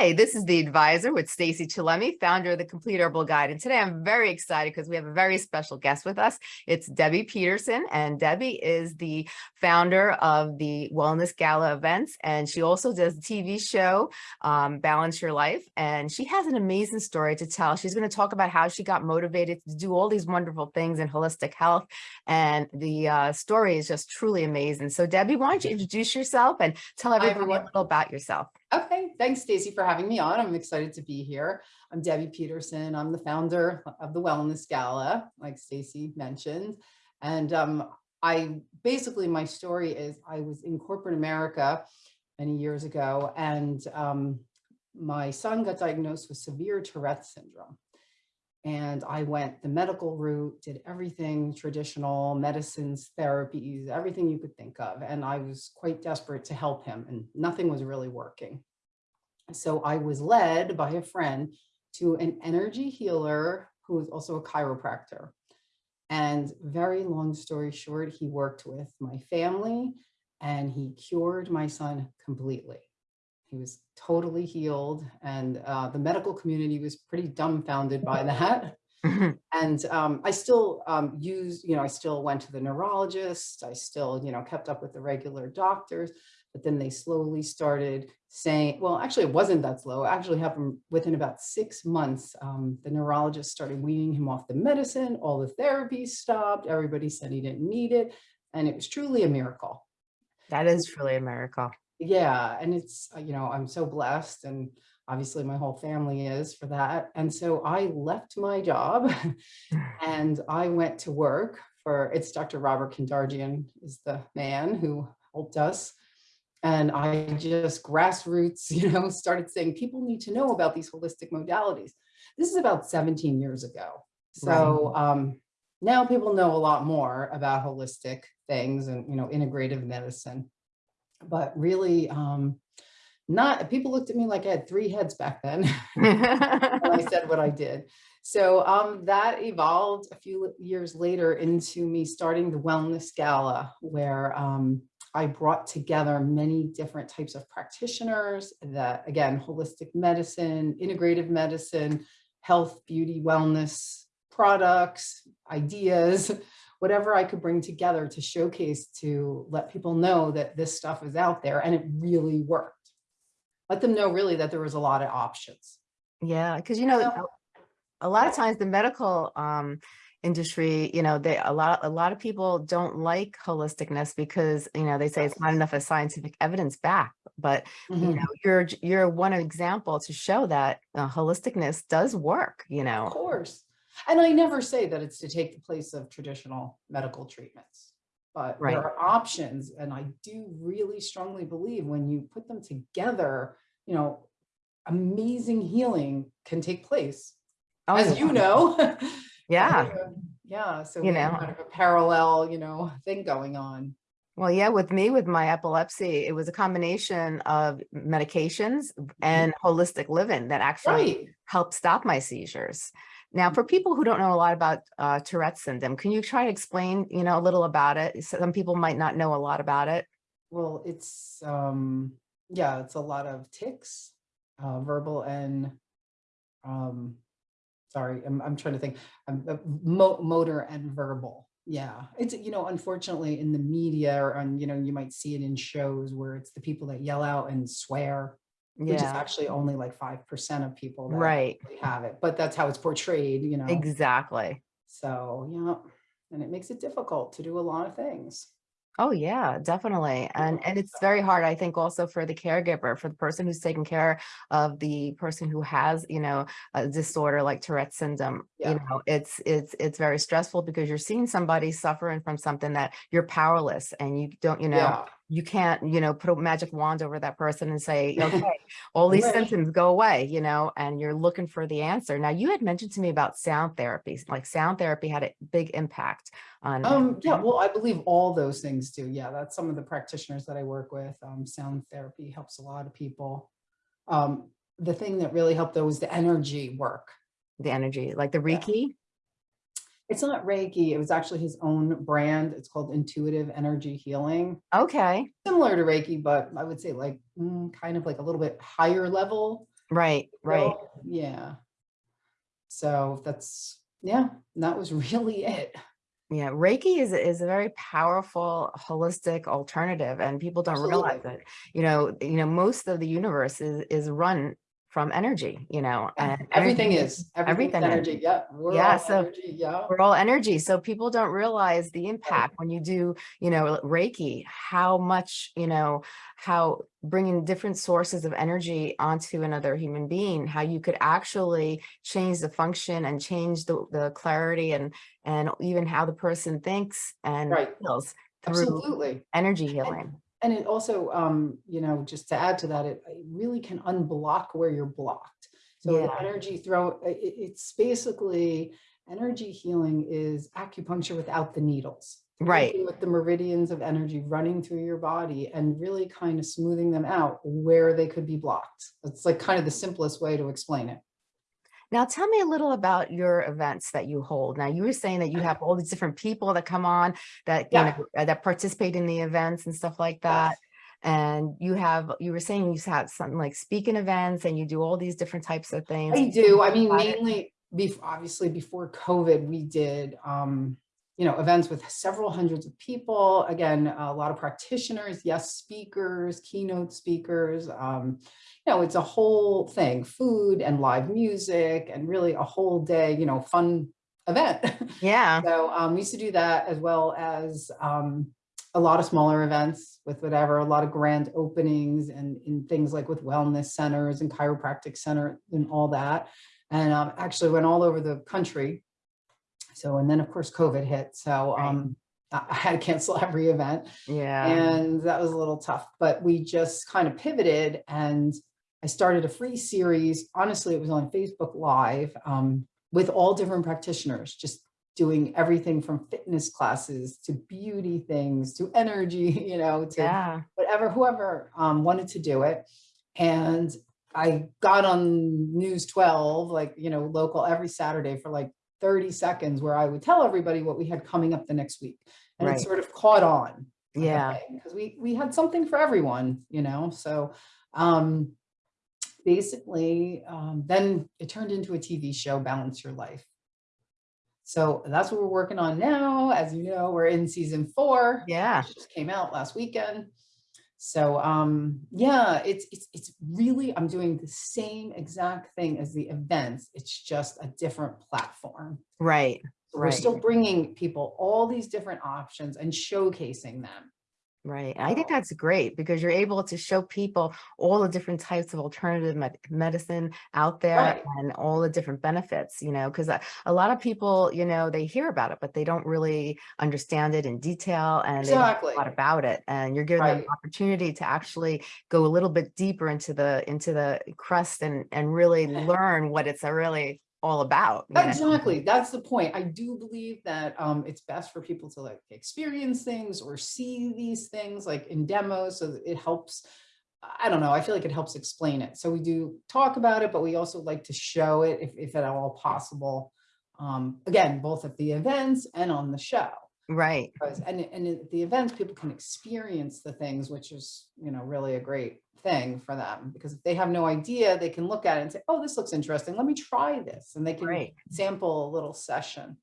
Hi, this is The Advisor with Stacy Chillemi, founder of The Complete Herbal Guide. And today I'm very excited because we have a very special guest with us. It's Debbie Peterson, and Debbie is the founder of the Wellness Gala events. And she also does a TV show, um, Balance Your Life. And she has an amazing story to tell. She's going to talk about how she got motivated to do all these wonderful things in holistic health. And the uh, story is just truly amazing. So Debbie, why don't you introduce yourself and tell everybody a little about yourself? Okay, thanks Stacy for having me on. I'm excited to be here. I'm Debbie Peterson. I'm the founder of the Wellness Gala, like Stacy mentioned. And um, I basically, my story is I was in corporate America many years ago and um, my son got diagnosed with severe Tourette syndrome. And I went the medical route, did everything traditional medicines, therapies, everything you could think of. And I was quite desperate to help him and nothing was really working. So I was led by a friend to an energy healer who was also a chiropractor. And very long story short, he worked with my family and he cured my son completely. He was totally healed and uh, the medical community was pretty dumbfounded by that. And um, I still um, used, you know, I still went to the neurologist. I still, you know, kept up with the regular doctors, but then they slowly started saying, well, actually it wasn't that slow. It actually happened within about six months. Um, the neurologist started weaning him off the medicine. All the therapies stopped. Everybody said he didn't need it. And it was truly a miracle. That is truly a miracle yeah and it's uh, you know i'm so blessed and obviously my whole family is for that and so i left my job and i went to work for it's dr robert kendarjian is the man who helped us and i just grassroots you know started saying people need to know about these holistic modalities this is about 17 years ago so right. um now people know a lot more about holistic things and you know integrative medicine but really um, not, people looked at me like I had three heads back then when I said what I did. So um, that evolved a few years later into me starting the Wellness Gala, where um, I brought together many different types of practitioners that, again, holistic medicine, integrative medicine, health, beauty, wellness products, ideas, whatever I could bring together to showcase to let people know that this stuff is out there and it really worked. Let them know really that there was a lot of options. Yeah, because you know, a lot of times the medical um, industry, you know, they a lot a lot of people don't like holisticness because you know they say it's not enough of scientific evidence back. But mm -hmm. you mm-hmm. know, you're you're one example to show that uh, holisticness does work. You know, of course. And I never say that it's to take the place of traditional medical treatments, but right. there are options. And I do really strongly believe when you put them together, you know, amazing healing can take place. Oh, as you know. Yeah. yeah. So you know, kind of a parallel, you know, thing going on. Well, yeah, with me, with my epilepsy, it was a combination of medications mm-hmm. and holistic living that actually right. helped stop my seizures. Now, for people who don't know a lot about uh, Tourette syndrome, can you try to explain, you know, a little about it? Some people might not know a lot about it. Well, it's, um, yeah, it's a lot of tics, uh, verbal and, um, sorry, I'm, I'm trying to think, um, uh, mo motor and verbal. Yeah, it's, you know, unfortunately in the media or on, you know, you might see it in shows where it's the people that yell out and swear yeah. which is actually only like 5% of people that right. have it, but that's how it's portrayed, you know? Exactly. So, yeah, and it makes it difficult to do a lot of things. Oh yeah, definitely. And and it's very hard, I think, also for the caregiver, for the person who's taking care of the person who has, you know, a disorder like Tourette syndrome. Yeah. You know, it's it's it's very stressful because you're seeing somebody suffering from something that you're powerless and you don't, you know, yeah you can't, you know, put a magic wand over that person and say, okay, all these right. symptoms go away, you know, and you're looking for the answer. Now you had mentioned to me about sound therapy, like sound therapy had a big impact on. Um, yeah, well, I believe all those things do. Yeah, that's some of the practitioners that I work with. Um, sound therapy helps a lot of people. Um, the thing that really helped though was the energy work. The energy, like the Reiki? It's not Reiki. It was actually his own brand. It's called Intuitive Energy Healing. Okay. Similar to Reiki, but I would say like mm, kind of like a little bit higher level. Right, right. So, Yeah. So that's, yeah, that was really it. Yeah, Reiki is a- is a very powerful holistic alternative and people don't realize Absolutely. it. You know, you know, most of the universe is is run from energy, you know, and Everything is, everything is. energy. Yeah, we're Yeah, all so energy. Yeah. we're all energy. So people don't realize the impact when you do, you know, Reiki, how much, you know, how bringing different sources of energy onto another human being, how you could actually change the function and change the, the clarity and, and even how the person thinks and Right. feels through Absolutely. energy healing. And it also, um, you know, just to add to that, it, it really can unblock where you're blocked. So Yeah. energy throw, i- i- it's basically energy healing is acupuncture without the needles. Right. With the meridians of energy running through your body and really kind of smoothing them out where they could be blocked. It's like kind of the simplest way to explain it. Now tell me a little about your events that you hold. Now you were saying that you have all these different people that come on that, you know, uh, that participate in the events and stuff like that. Yes. And you have, you were saying you have something like speaking events and you do all these different types of things. I do. I mean, it? mainly, bef- obviously before COVID, we did, um, you know, events with several hundreds of people. Again, a lot of practitioners, yes, speakers, keynote speakers. Um, you know, it's a whole thing, food and live music and really a whole day, you know, fun event. Yeah, So um, we used to do that as well as um, a lot of smaller events with whatever, a lot of grand openings and in things like with wellness centers and chiropractic center and all that. And um, actually went all over the country. So, and then of course COVID hit. So um, I I had to cancel every event yeah, and that was a little tough, but we just kind of pivoted and I started a free series. Honestly, it was on Facebook Live um, with all different practitioners, just doing everything from fitness classes to beauty things to energy, you know, to yeah, whatever, whoever um, wanted to do it. And I got on News 12, like, you know, local every Saturday for like 30 seconds where I would tell everybody what we had coming up the next week. And Right. it sort of caught on yeah, because we we had something for everyone, you know. So um basically um then it turned into a TV show, Balance Your Life. So that's what we're working on now. As you know, we're in season four. yeah, which just came out last weekend. So um yeah, it's it's it's really I'm doing the same exact thing as the events. It's just a different platform. right, So we're Right. still bringing people all these different options and showcasing them. Right. I think that's great because you're able to show people all the different types of alternative med- medicine out there Right. and all the different benefits, you know, because a, uh, a lot of people, you know, they hear about it, but they don't really understand it in detail and they don't know Exactly. a lot about it. And you're giving them Right. an opportunity to actually go a little bit deeper into the into the crust and and really learn what it's a really all about. Exactly. That's the point. I do believe that um, it's best for people to like experience things or see these things like in demos. So it helps. I don't know. I feel like it helps explain it. So we do talk about it, but we also like to show it if, if at all possible. Um, again, both at the events and on the show. Right. Because, and, and at the events, people can experience the things, which is, you know, really a great thing for them. Because if they have no idea, they can look at it and say, oh, this looks interesting. Let me try this. And they can Right. sample a little session.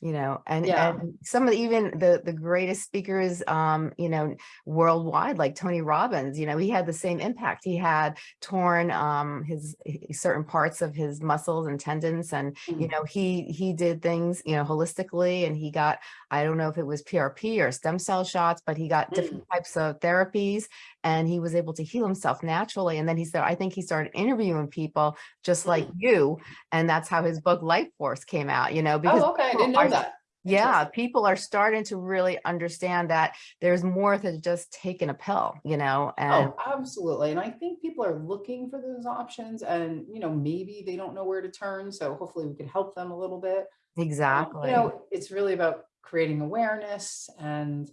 you know and Yeah. and some of the, even the the greatest speakers um you know worldwide like tony robbins you know he had the same impact he had torn um his certain parts of his muscles and tendons and you Mm. know he he did things you know holistically and he got i don't know if it was prp or stem cell shots but he got different types of therapies and he was able to heal himself naturally and then he said i think he started interviewing people just like hmm. you and that's how his book life force came out you know because Oh, okay. I didn't know that. yeah, people are starting to really understand that there's more than just taking a pill, you know, and Oh, absolutely. And I think people are looking for those options and, you know, maybe they don't know where to turn. So hopefully we can help them a little bit. Exactly. You know, it's really about creating awareness and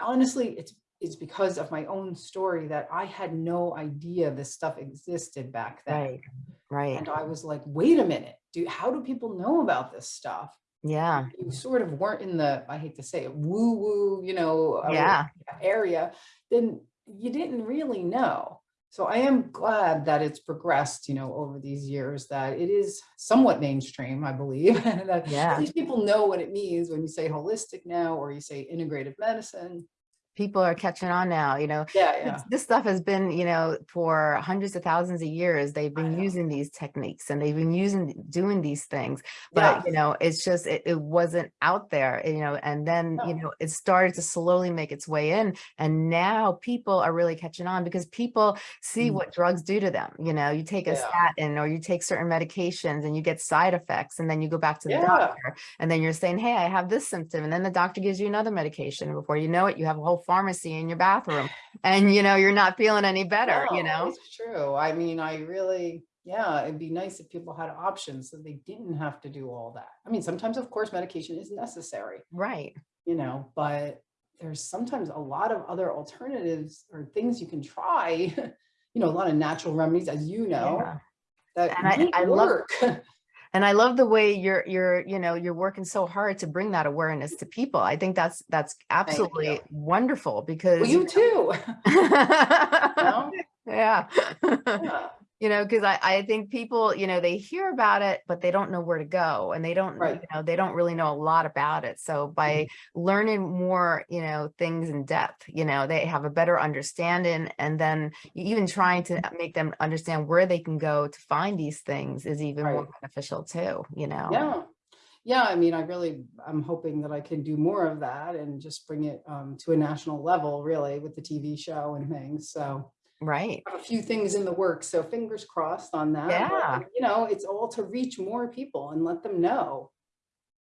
honestly, it's it's because of my own story that I had no idea this stuff existed back then. right, right. And I was like, wait a minute, do how do people know about this stuff? Yeah, You sort of weren't in the, I hate to say it, woo woo, you know, yeah, area, then you didn't really know. So I am glad that it's progressed, you know, over these years, that it is somewhat mainstream, I believe. and that Yeah. People know what it means when you say holistic now, or you say integrative medicine. People are catching on now, you know, Yeah, yeah. This stuff has been, you know, for hundreds of thousands of years, they've been using these techniques and they've been using, doing these things. Yeah. But, you know, it's just, it, it wasn't out there, you know, and then, you know, it started to slowly make its way in. And now people are really catching on because people see Mm. what drugs do to them. You know, you take a Yeah. statin or you take certain medications and you get side effects and then you go back to the Yeah. doctor and then you're saying, hey, I have this symptom. And then the doctor gives you another medication. Before you know it, you have a whole pharmacy in your bathroom and, you know, you're not feeling any better, you know? It's true. I mean, I really, yeah, it'd be nice if people had options so they didn't have to do all that. I mean, sometimes, of course, medication is necessary, Right. you know, but there's sometimes a lot of other alternatives or things you can try, you know, a lot of natural remedies, as you know, Yeah. that And I- I love-. And I love the way you're, you're, you know, you're working so hard to bring that awareness to people. I think that's, that's absolutely wonderful because. Well, you too. know? Yeah. Yeah, You know, because I, I think people, you know, they hear about it, but they don't know where to go and they don't, you know, they don't really know a lot about it. So by learning more, you know, things in depth, you know, they have a better understanding and then even trying to make them understand where they can go to find these things is even more beneficial too, you know? yeah. Yeah, I mean, I really, I'm hoping that I can do more of that and just bring it um, to a national level, really, with the TV show and things. So Right. a few things in the works, so fingers crossed on that. but, Yeah. You know, it's all to reach more people and let them know.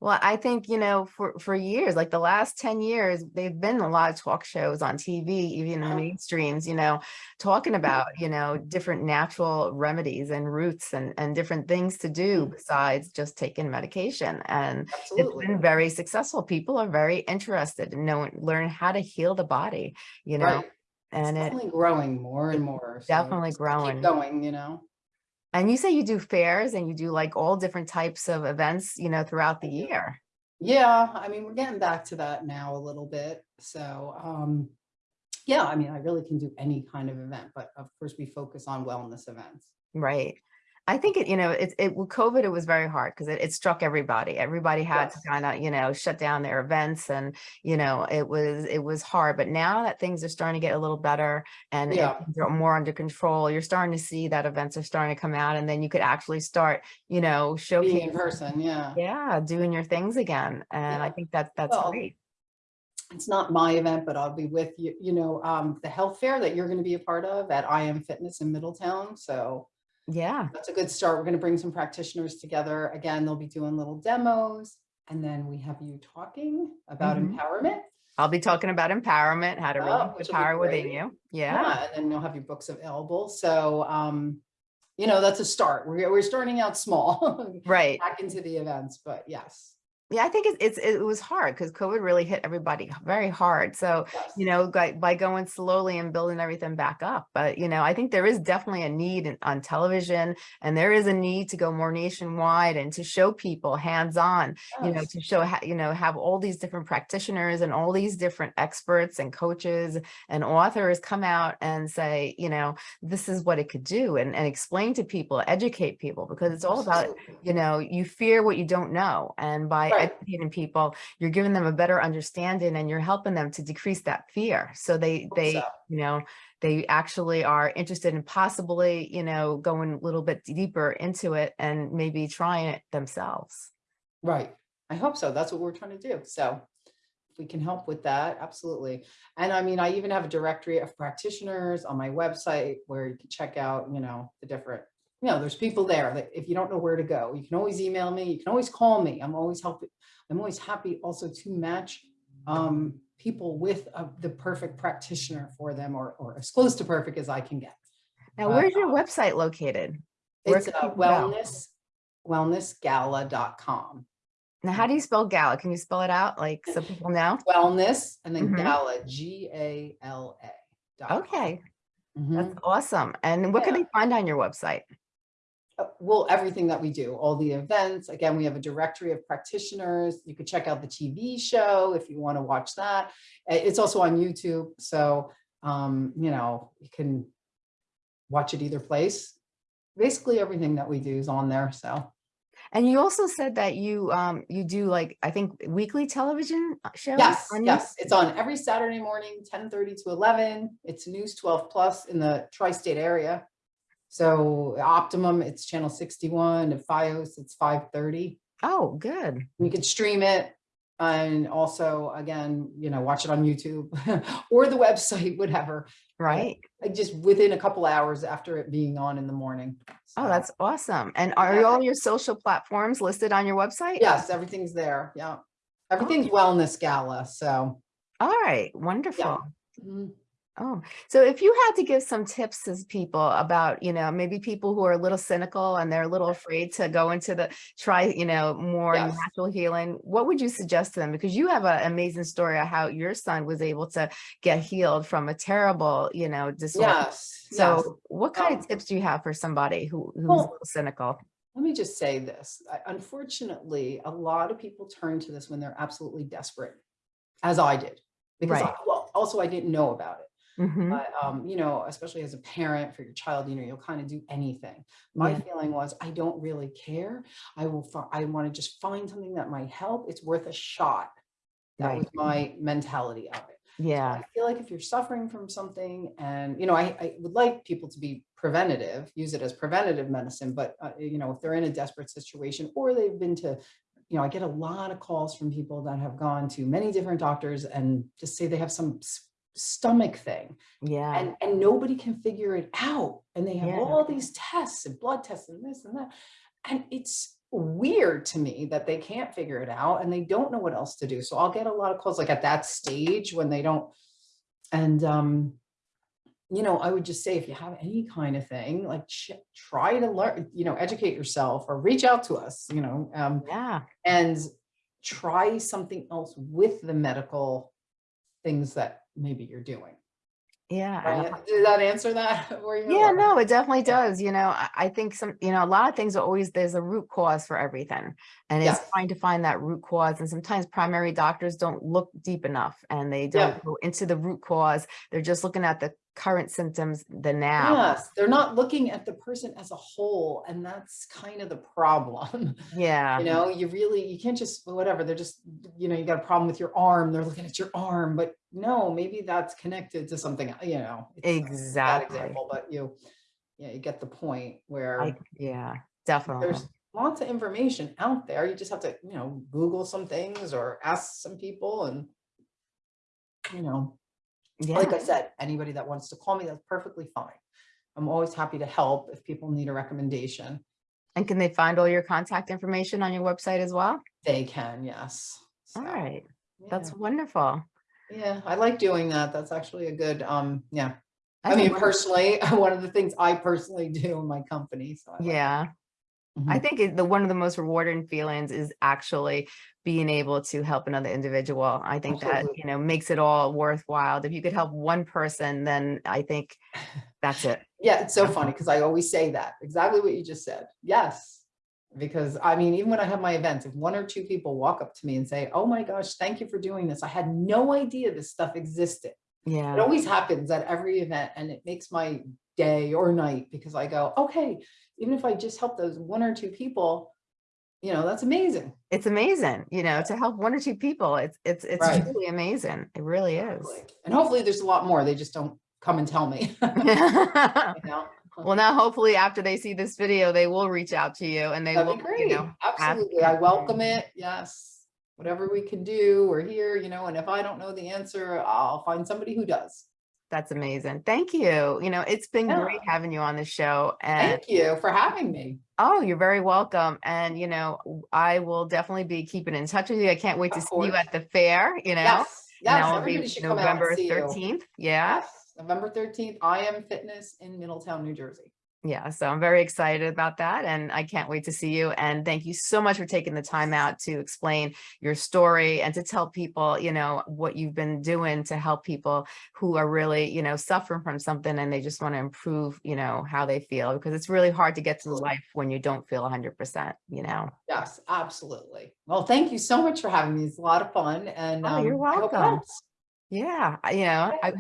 Well, I think, you know, for, for years, like the last 10 years, they've been a lot of talk shows on TV, even in the mainstreams, you know, talking about, you know, different natural remedies and roots and, and different things to do mm. besides just taking medication. And it's Absolutely. been very successful. People are very interested in knowing, learn how to heal the body, you know, Right. And it's it, definitely growing more and more. so definitely growing. Going, you know. and you say you do fairs and you do like all different types of events, you know, throughout the year. Yeah, I mean, we're getting back to that now a little bit. So, um, yeah, I mean, I really can do any kind of event, but of course we focus on wellness events. Right. I think it, you know, it, it, with COVID, it was very hard because it, it struck everybody. Everybody had to kind of, you know, shut down their events and, you know, it was, it was hard. But now that things are starting to get a little better and Yeah. more under control, you're starting to see that events are starting to come out and then you could actually start, you know, Being in showcasing, person, yeah. yeah, doing your things again. And I think that that's Well, great. It's not my event, but I'll be with you, you know, um, the health fair that you're going to be a part of at I Am Fitness in Middletown. So Yeah. that's a good start. We're going to bring some practitioners together. Again, they'll be doing little demos. And then we have you talking about Mhm. empowerment. I'll be talking about empowerment, how to Oh, really which put will be power within you. Yeah. And then you'll have your books available. So, um, you know, that's a start. We're, we're starting out small, Right. back into the events, but yes. Yeah, I think it's, it's it was hard because COVID really hit everybody very hard. So, yes. you know, by, by going slowly and building everything back up. But, you know, I think there is definitely a need in, on television and there is a need to go more nationwide and to show people hands-on, you know, to show, how you know, have all these different practitioners and all these different experts and coaches and authors come out and say, you know, this is what it could do and, and explain to people, educate people, because it's all about you know, you fear what you don't know. And by Right. educating people, you're giving them a better understanding and you're helping them to decrease that fear. So they, they, so. you know, they actually are interested in possibly, you know, going a little bit deeper into it and maybe trying it themselves. Right. I hope so. That's what we're trying to do. So if we can help with that, absolutely. And I mean, I even have a directory of practitioners on my website where you can check out, you know, the different, you know, there's people there that if you don't know where to go, you can always email me, you can always call me. I'm always helping. I'm always happy also to match um, people with uh, the perfect practitioner for them or, or as close to perfect as I can get. Now, Uh, where's your website located? Where It's uh, wellness, wellnessgala.com. Now, how do you spell gala? Can you spell it out like so people know? wellness and then Mhm. gala g a l a dot com. Okay, Mhm. that's awesome. And what can they find on your website? Uh, well everything that we do all the events again we have a directory of practitioners you could check out the tv show if you want to watch that Uh, it's also on youtube so um you know you can watch it either place. Basically, everything that we do is on there, so. And you also said that you, um, you do like, I think weekly television uh, shows? Yes, on yes, it's on every Saturday morning, ten thirty to eleven. It's News twelve plus in the tri-state area. So Optimum, it's channel sixty-one, at FiOS, it's five thirty. Oh, good. You can stream it and also, again, you know, watch it on YouTube or the website, whatever. Right. uh, Just within a couple hours after it being on in the morning. Oh, that's awesome. And are Yeah. all your social platforms listed on your website? Yes, everything's there. Yeah. Everything's wellness gala, so. All right, wonderful. mm, Oh, so if you had to give some tips to people about, you know, maybe people who are a little cynical and they're a little afraid to go into the, try, you know, more Yes. natural healing, what would you suggest to them? Because you have an amazing story of how your son was able to get healed from a terrible, you know, disorder. Yes. yes. So what kind Um, of tips do you have for somebody who, who's a well, little cynical? Let me just say this. I- Unfortunately, a lot of people turn to this when they're absolutely desperate, as I did. Because, I- well, also I didn't know about it. Mhm. But, um, you know, especially as a parent for your child, you know, you'll kind of do anything. My Yeah. feeling was, I don't really care. I will, I want to just find something that might help. It's worth a shot. That Right. was my mentality of it. So Yeah, I feel like if you're suffering from something and, you know, I, I would like people to be preventative, use it as preventative medicine, but, uh, you know, if they're in a desperate situation or they've been to, you know, I get a lot of calls from people that have gone to many different doctors and just say they have some stomach thing yeah, and, and nobody can figure it out. And they have Yeah. all these tests and blood tests and this and that. And it's weird to me that they can't figure it out and they don't know what else to do. So I'll get a lot of calls like at that stage when they don't. And, um, you know, I would just say, if you have any kind of thing, like try to learn, you know, educate yourself or reach out to us, you know, um, yeah. and try something else with the medical things that maybe you're doing. Yeah. Right? Did that answer that? for you, Yeah, no, it definitely Yeah. does. You know, I, think some, you know, a lot of things are always, there's a root cause for everything. And it's Yes. trying to find that root cause. And sometimes primary doctors don't look deep enough and they don't go into the root cause. They're just looking at the current symptoms, the now. Yes, they're not looking at the person as a whole, and that's kind of the problem. Yeah. You know, you really, you can't just, whatever, they're just, you know, you got a problem with your arm, they're looking at your arm, but no, maybe that's connected to something, you know. it's a bad Exactly. Example, but you, yeah, you get the point where I, yeah, definitely. there's lots of information out there. You just have to, you know, Google some things or ask some people and, you know, Yeah. like I said, anybody that wants to call me, that's perfectly fine. I'm always happy to help if people need a recommendation. And can they find all your contact information on your website as well? They can, yes. All So, right. yeah. That's wonderful. Yeah, I like doing that. That's actually a good, um, yeah. I That's mean, personally, one of the things I personally do in my company, so. I like Yeah. that. I Mhm. think it- the one of the most rewarding feelings is actually being able to help another individual. I think that, you know, makes it all worthwhile. If you could help one person, then I think that's it. Yeah, it's so funny because I always say that, exactly what you just said. Yes. Because I mean, even when I have my events, if one or two people walk up to me and say, oh my gosh, thank you for doing this. I had no idea this stuff existed. Yeah. It always happens at every event and it makes my day or night because I go, okay, even if I just help those one or two people, you know, that's amazing. It's amazing, you know, to help one or two people. It's, it's, it's Right. truly amazing. It really is. And hopefully there's a lot more. They just don't come and tell me. you know? Well, now hopefully after they see this video, they will reach out to you and they That'd will, be you great. know, Absolutely. I welcome it. Yes. Whatever we can do, we're here, you know, and if I don't know the answer, I'll find somebody who does. That's amazing. Thank you. You know, it's been great having you on the show and Thank you for having me. Oh, you're very welcome. And, you know, I will definitely be keeping in touch with you. I can't wait to Of see you at the fair, you know? Yes. Yes. that Everybody be should come out November and see you. 13th. Yeah. Yes. November 13th, I am fitness in Middletown, New Jersey. Yeah. So I'm very excited about that. And I can't wait to see you. And thank you so much for taking the time out to explain your story and to tell people, you know, what you've been doing to help people who are really, you know, suffering from something and they just want to improve, you know, how they feel because it's really hard to get through Absolutely. life when you don't feel 100%, you know? Yes, absolutely. Well, thank you so much for having me. It's a lot of fun and Oh, you're um, it welcome. Yeah. You know, I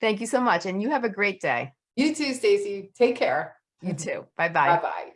thank you so much. And you have a great day. You too, Stacy. Take care. You mm-hmm. too. Bye-bye. Bye-bye.